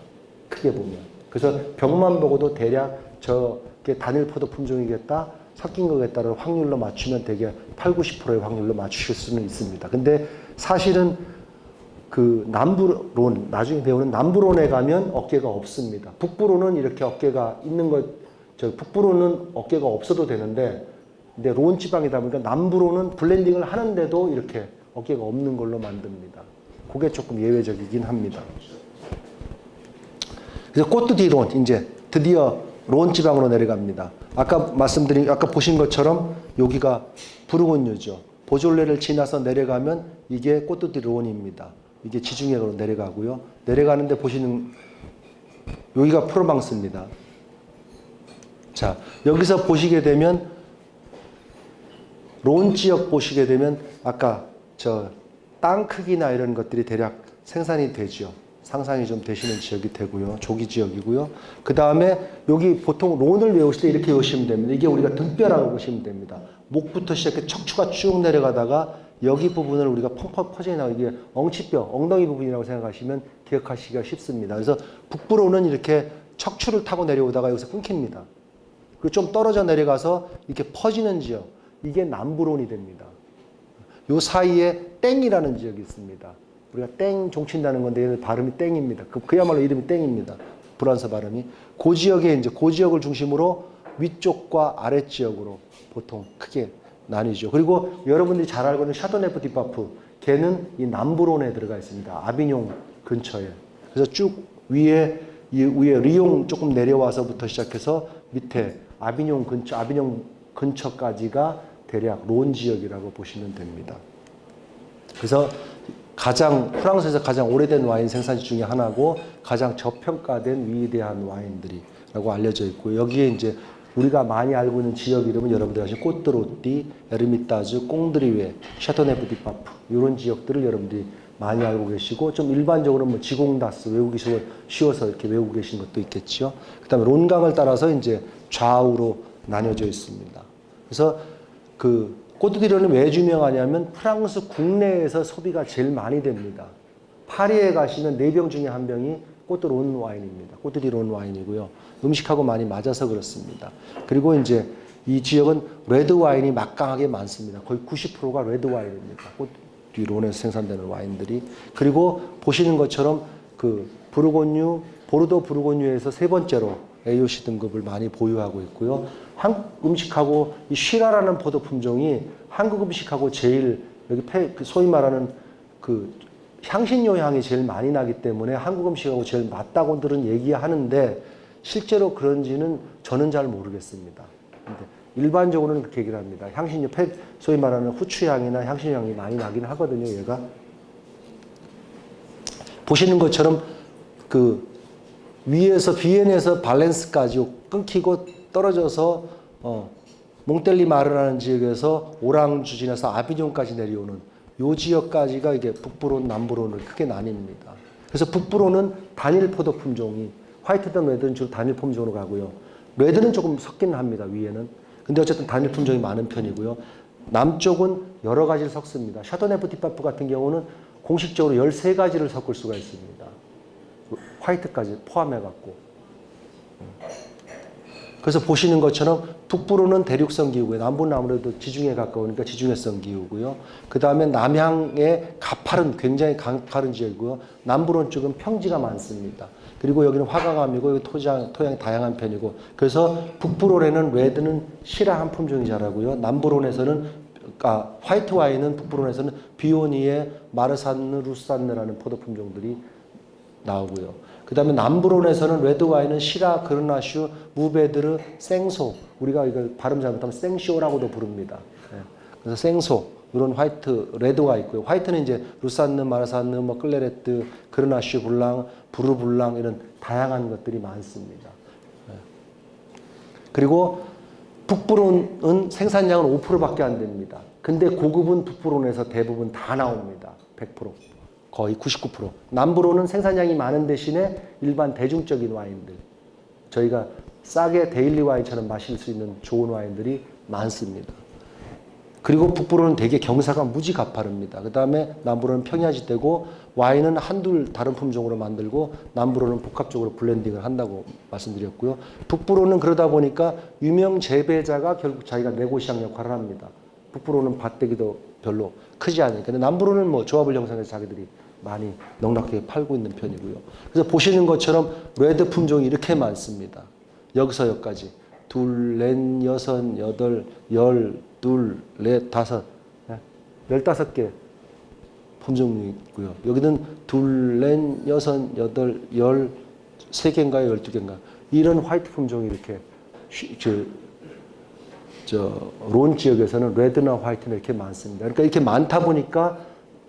크게 보면 그래서 병만 보고도 대략 저게 단일 포도 품종이겠다 섞인 거겠다를 확률로 맞추면 되게 8, 90%의 확률로 맞추실 수는 있습니다. 근데 사실은 그 남부론 나중에 배우는 남부론에 가면 어깨가 없습니다. 북부론은 이렇게 어깨가 있는 것, 저 북부론은 어깨가 없어도 되는데, 근데 론 지방이다 보니까 남부론은 블렌딩을 하는데도 이렇게 어깨가 없는 걸로 만듭니다. 그게 조금 예외적이긴 합니다. 그래서 꼬뚜디론 이제 드디어 론 지방으로 내려갑니다. 아까 말씀드린 아까 보신 것처럼 여기가 부르곤유죠. 보졸레를 지나서 내려가면 이게 꼬뚜디론입니다. 이게 지중해로 내려가고요. 내려가는데 보시는 여기가 프로방스입니다. 자, 여기서 보시게 되면 론 지역 보시게 되면 아까 저 땅 크기나 이런 것들이 대략 생산이 되죠. 상상이 좀 되시는 지역이 되고요. 조기 지역이고요. 그 다음에 여기 보통 론을 외우실 때 이렇게 외우시면 됩니다. 이게 우리가 등뼈라고 보시면 됩니다. 목부터 시작해 척추가 쭉 내려가다가 여기 부분을 우리가 펑펑 퍼져 나가 이게 엉치뼈, 엉덩이 부분이라고 생각하시면 기억하시기가 쉽습니다. 그래서 북부론은 이렇게 척추를 타고 내려오다가 여기서 끊깁니다. 그리고 좀 떨어져 내려가서 이렇게 퍼지는 지역, 이게 남부론이 됩니다. 요 사이에 땡이라는 지역이 있습니다. 우리가 땡 종친다는 건데 발음이 땡입니다. 그, 그야말로 이름이 땡입니다. 불란서 발음이. 그 지역에 이제 그 지역을 중심으로 위쪽과 아래 지역으로 보통 크게 나뉘죠. 그리고 여러분들이 잘 알고 있는 샤토네프 뒤 파프 걔는 이 남부론에 들어가 있습니다. 아비뇽 근처에. 그래서 쭉 위에 이 위에 리옹 조금 내려와서부터 시작해서 밑에 아비뇽 근처 아비뇽 근처까지가 대략 론 지역이라고 보시면 됩니다. 그래서 가장 프랑스에서 가장 오래된 와인 생산지 중에 하나고 가장 저평가된 위대한 와인들이라고 알려져 있고 여기에 이제 우리가 많이 알고 있는 지역 이름은 여러분들 아시는 꼬트로띠, 에르미타즈, 꽁드리웨, 샤토네프 뒤 파프 이런 지역들을 여러분들이 많이 알고 계시고 좀 일반적으로 뭐 지공다스 외우기 쉬워, 쉬워서 이렇게 외우고 계신 것도 있겠죠. 그 다음에 론강을 따라서 이제 좌우로 나뉘어져 있습니다. 그래서 그 꼬뜨 뒤 론은 왜 유명하냐면 프랑스 국내에서 소비가 제일 많이 됩니다. 파리에 가시면 네 병 중에 한 병이 꼬뜨 론 와인입니다. 꼬뜨 뒤 론 와인이고요. 음식하고 많이 맞아서 그렇습니다. 그리고 이제 이 지역은 레드 와인이 막강하게 많습니다. 거의 90%가 레드 와인입니다. 꼬뜨 뒤 론에서 생산되는 와인들이. 그리고 보시는 것처럼 그 부르고뉴, 보르도 부르고뉴에서 세 번째로 AOC 등급을 많이 보유하고 있고요. 한국 음식하고 이 쉬라라는 포도 품종이 한국 음식하고 제일 여기 폐, 그 소위 말하는 그 향신료 향이 제일 많이 나기 때문에 한국 음식하고 제일 맞다고들은 얘기하는데 실제로 그런지는 저는 잘 모르겠습니다. 근데 일반적으로는 그렇게 얘기를 합니다. 향신료, 폐, 소위 말하는 후추 향이나 향신료 향이 많이 나긴 하거든요, 얘가. 보시는 것처럼 그 위에서 비엔에서 밸런스까지 끊기고 떨어져서 어 몽텔리 마르라는 지역에서 오랑주 지나서 아비뇽까지 내려오는 요 지역까지가 이게 북부론 남부론을 크게 나뉩니다. 그래서 북부론은 단일 포도 품종이 화이트든 레드는 주로 단일 품종으로 가고요. 레드는 조금 섞기는 합니다. 위에는. 근데 어쨌든 단일 품종이 많은 편이고요. 남쪽은 여러 가지를 섞습니다. 샤도네 부티파프 같은 경우는 공식적으로 13가지를 섞을 수가 있습니다. 화이트까지 포함해 갖고. 그래서 보시는 것처럼 북부로는 대륙성 기후고요. 남부는 아무래도 지중해 가까우니까 지중해성 기후고요. 그 다음에 남향의 가파른 굉장히 가파른 지역이고요. 남부론 쪽은 평지가 많습니다. 그리고 여기는 화강암이고 여기 토장, 토양이 다양한 편이고 그래서 북부론에는 레드는 시라라는 품종이 자라고요. 남부론에서는 아, 화이트 와인은 북부론에서는 비오니에 마르산느, 루산느라는 포도 품종들이 나오고요. 그 다음에 남부론에서는 레드 와인은 시라, 그르나슈, 무베드르, 생소 우리가 이걸 발음 잘못하면 생쇼라고도 부릅니다. 예. 그래서 생소 이런 화이트 레드가 있고요. 화이트는 이제 루산느, 마르산느, 뭐 클레레트, 그르나슈 블랑, 부르불랑 이런 다양한 것들이 많습니다. 예. 그리고 북부론은 생산량은 5%밖에 안 됩니다. 근데 고급은 북부론에서 대부분 다 나옵니다. 100%. 거의 99%. 남부론은 생산량이 많은 대신에 일반 대중적인 와인들. 저희가 싸게 daily 와인처럼 마실 수 있는 좋은 와인들이 많습니다. 그리고 북부론은 되게 경사가 무지 가파릅니다. 그 다음에 남부론은 평야지대고 와인은 한둘 다른 품종으로 만들고 남부론은 복합적으로 블렌딩을 한다고 말씀드렸고요. 북부론은 그러다 보니까 유명 재배자가 결국 자기가 네고시앙 역할을 합니다. 북부론은 밭뙈기도 별로 크지 않으니까. 근데 남부론은 뭐 조합을 형성해서 자기들이 많이 넉넉하게 팔고 있는 편이고요. 그래서 보시는 것처럼 레드 품종이 이렇게 많습니다. 여기서 여기까지. 둘, 넷, 여섯, 여덟, 열, 둘, 넷, 다섯. 네, 열다섯 개 품종이 있고요. 여기는 둘, 넷, 여섯, 여덟, 열, 세 개인가요? 열두 개인가? 이런 화이트 품종이 이렇게 쉬- 저, 저론 지역에서는 레드나 화이트는 이렇게 많습니다. 그러니까 이렇게 많다 보니까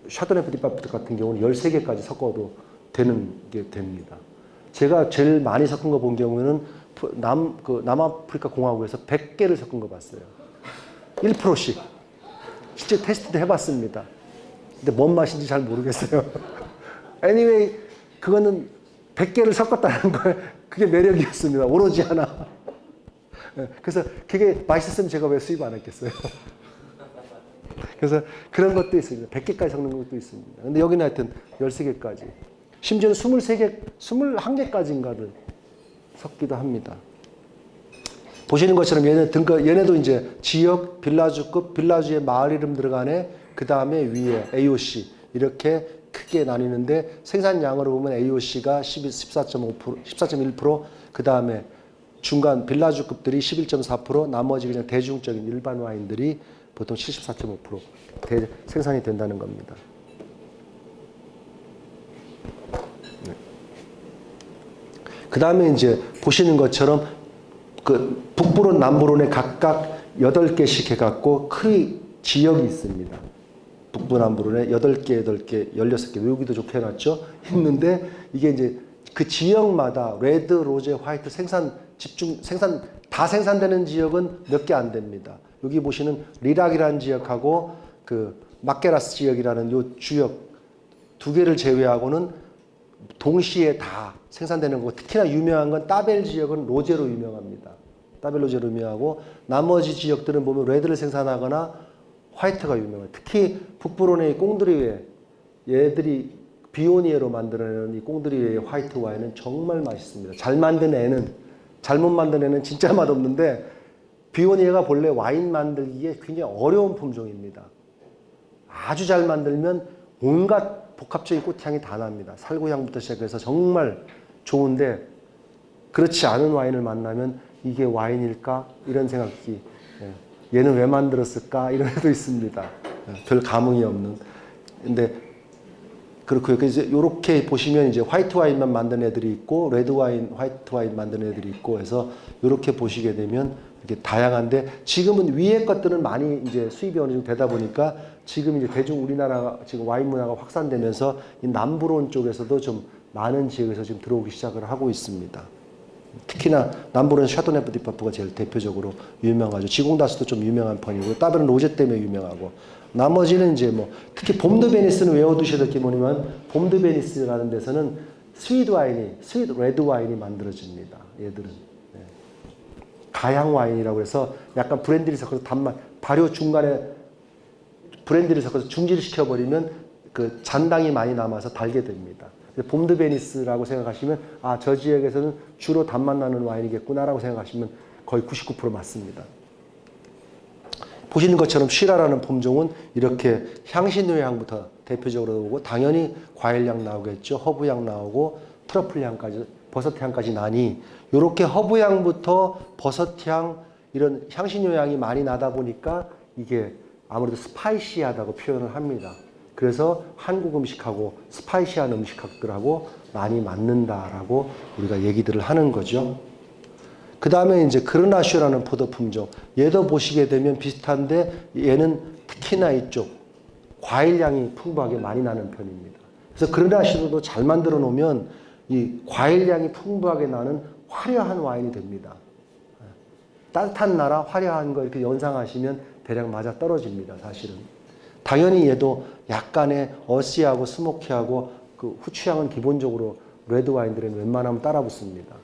샤토네프 디파프 같은 경우는 13개까지 섞어도 되는 게 됩니다. 제가 제일 많이 섞은 거 본 경우에는 프- 남, 그 남아프리카 공화국에서 100개를 섞은 거 봤어요. 1%씩. 실제 테스트도 해봤습니다. 근데 뭔 맛인지 잘 모르겠어요. anyway, 그거는 100개를 섞었다는 거예요. 그게 매력이었습니다. 오로지 하나. 예, 그래서 그게 맛있었으면 제가 왜 수입 안 했겠어요. 그래서 그런 것도 있습니다. 100개까지 섞는 것도 있습니다. 근데 여기는 하여튼 13개까지. 심지어는 23개, 21개까지인가를 섞기도 합니다. 보시는 것처럼 얘네 등급, 얘네도 이제 지역, 빌라주급, 빌라주의 마을 이름 들어가네, 그 다음에 위에 AOC, 이렇게 크게 나뉘는데 생산량으로 보면 AOC가 14.5%, 14.1%, 그 다음에 중간 빌라주급들이 11.4%, 나머지 그냥 대중적인 일반 와인들이 보통 74.5% 대, 생산이 된다는 겁니다. 그 다음에 이제 보시는 것처럼 그 북부론, 남부론에 각각 8개씩 해갖고 큰 지역이 있습니다. 북부, 남부론에 8개, 8개, 16개, 여기도 좋게 해놨죠? 있는데 이게 이제 그 지역마다 레드, 로제, 화이트 생산 집중, 생산, 다 생산되는 지역은 몇 개 안 됩니다. 여기 보시는 리락이라는 지역하고 그 바케라스 지역이라는 요 지역 두 개를 제외하고는 동시에 다 생산되는 거고 특히나 유명한 건 따벨 지역은 로제로 유명합니다. 따벨 로제로 유명하고 나머지 지역들은 보면 레드를 생산하거나 화이트가 유명해요. 특히 북부론의 꽁드리외 얘들이 비오니에로 만들어내는 이 꽁드리외의 화이트 와인은 정말 맛있습니다. 잘 만든 애는 잘못 만든 애는 진짜 맛없는데 비오니에가 본래 와인 만들기에 굉장히 어려운 품종입니다. 아주 잘 만들면 온갖 복합적인 꽃향이 다 납니다. 살구향부터 시작해서 정말 좋은데 그렇지 않은 와인을 만나면 이게 와인일까 이런 생각이 예. 얘는 왜 만들었을까 이런 애도 있습니다. 예. 별 감흥이 없는. 근데 그렇고요. 그래서 이렇게 보시면 이제 화이트 와인만 만든 애들이 있고 레드 와인, 화이트 와인 만든 애들이 있고 해서 이렇게 보시게 되면 이렇게 다양한데 지금은 위에 것들은 많이 이제 수입이 어느 정도 되다 보니까 지금 이제 대중 우리나라 지금 와인 문화가 확산되면서 이 남부론 쪽에서도 좀 많은 지역에서 지금 들어오기 시작을 하고 있습니다. 특히나 남부는 샤토네프 디파프가 제일 대표적으로 유명하죠. 지공다스도 좀 유명한 편이고 따벨은 로제 때문에 유명하고 나머지는 이제 뭐 특히 봄 드 브니즈는 외워두셔야 될 게 뭐냐면 봄 드 브니즈라는 데서는 sweet 와인이 sweet 레드 와인이 만들어집니다. 얘들은 네. 강화 와인이라고 해서 약간 브랜디를 섞어서 단맛 발효 중간에 브랜디를 섞어서 중지시켜 버리면 그 잔당이 많이 남아서 달게 됩니다. 봄 드 브니즈라고 생각하시면 아 저 지역에서는 주로 단맛 나는 와인이겠구나라고 생각하시면 거의 99% 맞습니다. 보시는 것처럼 시라라는 품종은 이렇게 향신료 향부터 대표적으로 오고 당연히 과일향 나오겠죠. 허브향 나오고 트러플 향까지 버섯 향까지 나니 이렇게 허브 향부터 버섯 향 이런 향신료 향이 많이 나다 보니까 이게 아무래도 spicy하다고 표현을 합니다. 그래서 한국 음식하고 spicy한 음식들하고 많이 맞는다라고 우리가 얘기들을 하는 거죠. 그 다음에 이제 그르나슈라는 포도 품종. 얘도 보시게 되면 비슷한데 얘는 특히나 이쪽 과일향이 풍부하게 많이 나는 편입니다. 그래서 그르나쇼도 잘 만들어 놓으면 이 과일향이 풍부하게 나는 화려한 와인이 됩니다. 따뜻한 나라 화려한 거 이렇게 연상하시면 대략 맞아 떨어집니다. 사실은. 당연히 얘도 약간의 어시하고 스모키하고 그 후추향은 기본적으로 레드 와인들은 웬만하면 따라 붙습니다.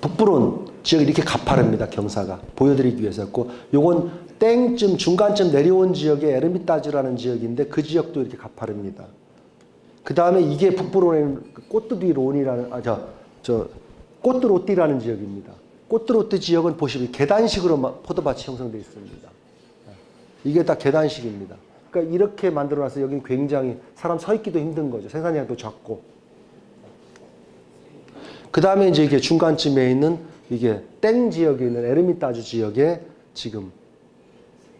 북부론 지역이 이렇게 가파릅니다. 경사가 보여드리기 위해서 했고 요건 땡쯤 중간쯤 내려온 지역의 에르미타즈라는 지역인데 그 지역도 이렇게 가파릅니다. 그 다음에 이게 북부론의 꽃두비 론이라는 아저저 꽃드로띠라는 지역입니다. 꽃드로띠 지역은 보시면 계단식으로 포도밭이 형성되어 있습니다. 이게 다 계단식입니다. 그러니까 이렇게 만들어놔서 여기는 굉장히 사람 서 있기도 힘든 거죠. 생산량도 적고. 그 다음에 이제 이게 중간쯤에 있는 이게 땡 지역에 있는 에르미타주 지역에 지금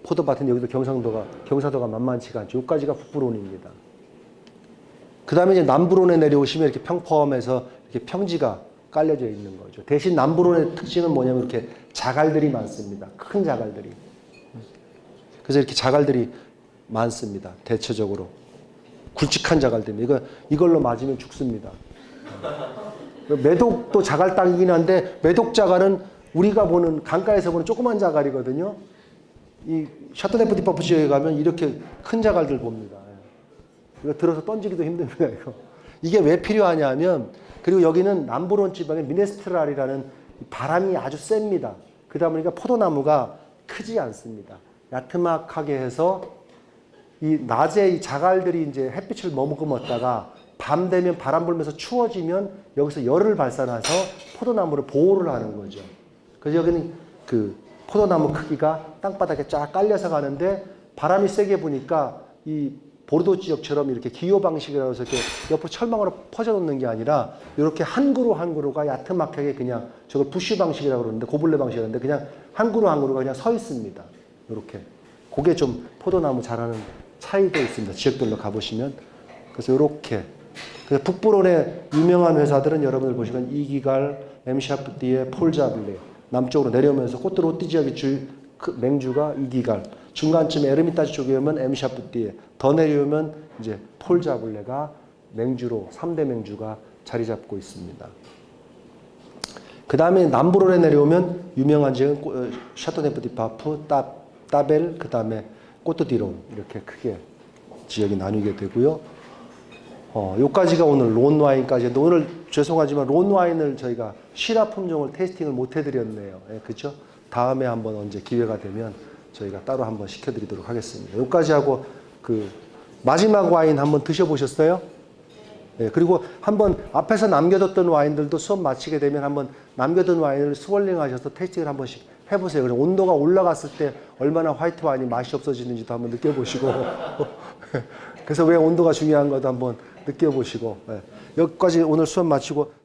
포도밭은 여기도 경상도가 경사도가 만만치가 않죠. 여기까지가 북부론입니다. 그 다음에 이제 남부론에 내려오시면 이렇게 평범해서 이렇게 평지가 깔려져 있는 거죠. 대신 남부론의 특징은 뭐냐면 이렇게 자갈들이 많습니다. 큰 자갈들이. 그래서 이렇게 자갈들이 많습니다. 대체적으로. 굵직한 자갈들입니다. 이거, 이걸로 맞으면 죽습니다. 메독도 자갈 땅이긴 한데 메독 자갈은 우리가 보는 강가에서 보는 조그만 자갈이거든요. 이 샤토네프 디파프 지역에 가면 이렇게 큰 자갈들 봅니다. 이거 들어서 던지기도 힘듭니다. 이거. 이게 왜 필요하냐면 그리고 여기는 남부론 지방의 미스트랄이라는 바람이 아주 셉니다. 그러다 보니까 포도나무가 크지 않습니다. 야트막하게 해서 이 낮에 이 자갈들이 이제 햇빛을 머금었다가 밤 되면 바람 불면서 추워지면 여기서 열을 발산해서 포도나무를 보호를 하는 거죠. 그래서 여기는 그 포도나무 크기가 땅바닥에 쫙 깔려서 가는데 바람이 세게 부니까 이 보르도 지역처럼 이렇게 기호 방식이라고 해서 이렇게 옆으로 철망으로 퍼져 놓는 게 아니라 이렇게 한 그루 한 그루가 야트막하게 그냥 저걸 부쉬 방식이라고 그러는데 고블레 방식이라는데 그냥 한 그루 한 그루가 그냥 서 있습니다. 이렇게. 그게 좀 포도나무 자라는 차이도 있습니다. 지역별로 가보시면. 그래서 이렇게. 그래서 북부론의 유명한 회사들은 여러분들 보시면 이기갈, 엠샤프디에, 폴자블레 남쪽으로 내려오면서 꽃드로띠 지역의 주, 그 맹주가 이기갈 중간쯤에 에르미타지 쪽에 오면 엠샤프띠에 더 내려오면 이제 폴 자블레가 맹주로 3대 맹주가 자리 잡고 있습니다. 그 다음에 남부론에 내려오면 유명한 지역은 꼬- 어, 샤토네프 디파프, 따, 따벨, 그 다음에 꼬트디론 이렇게 크게 지역이 나뉘게 되고요. 어, 요까지가 오늘 론 와인까지인데 오늘 죄송하지만 론 와인을 저희가 시라 품종을 tasting을 못 해드렸네요. 예, 그렇죠? 다음에 한번 언제 기회가 되면 저희가 따로 한번 시켜드리도록 하겠습니다. 요까지 하고 그 마지막 와인 한번 드셔보셨어요? 예, 그리고 한번 앞에서 남겨뒀던 와인들도 수업 마치게 되면 한번 남겨둔 와인을 스월링 하셔서 테이스팅을 한 번씩 해보세요. 그럼 온도가 올라갔을 때 얼마나 화이트 와인이 맛이 없어지는지도 한번 느껴보시고 그래서 왜 온도가 중요한 것도 한번 느껴보시고 예, 여기까지 오늘 수업 마치고